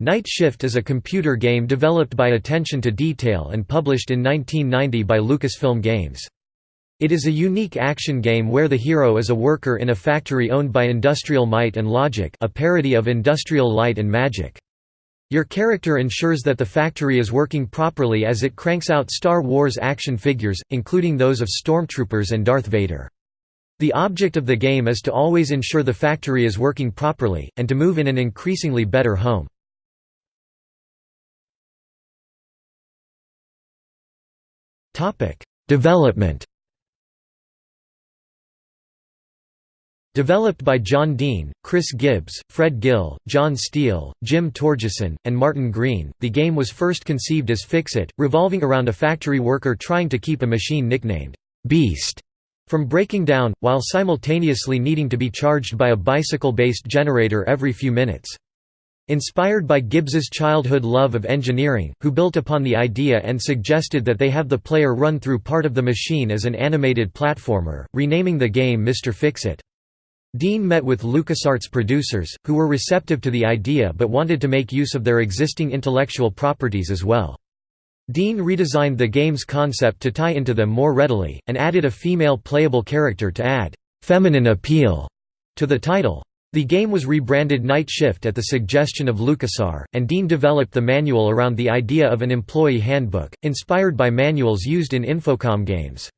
Night Shift is a computer game developed by Attention to Detail and published in 1990 by Lucasfilm Games. It is a unique action game where the hero is a worker in a factory owned by Industrial Might and Logic a parody of Industrial Light and Magic. Your character ensures that the factory is working properly as it cranks out Star Wars action figures, including those of Stormtroopers and Darth Vader. The object of the game is to always ensure the factory is working properly, and to move in an increasingly better home. Topic: Development. Developed by John Dean, Chris Gibbs, Fred Gill, John Steele, Jim Torgeson, and Martin Green, the game was first conceived as Fix-It, revolving around a factory worker trying to keep a machine nicknamed Beast from breaking down, while simultaneously needing to be charged by a bicycle-based generator every few minutes. Inspired by Gibbs's childhood love of engineering, who built upon the idea and suggested that they have the player run through part of the machine as an animated platformer, renaming the game Mr. Fix-It. Dean met with LucasArts producers, who were receptive to the idea but wanted to make use of their existing intellectual properties as well. Dean redesigned the game's concept to tie into them more readily, and added a female playable character to add «feminine appeal» to the title. The game was rebranded Night Shift at the suggestion of LucasArts, and Dean developed the manual around the idea of an employee handbook, inspired by manuals used in Infocom games.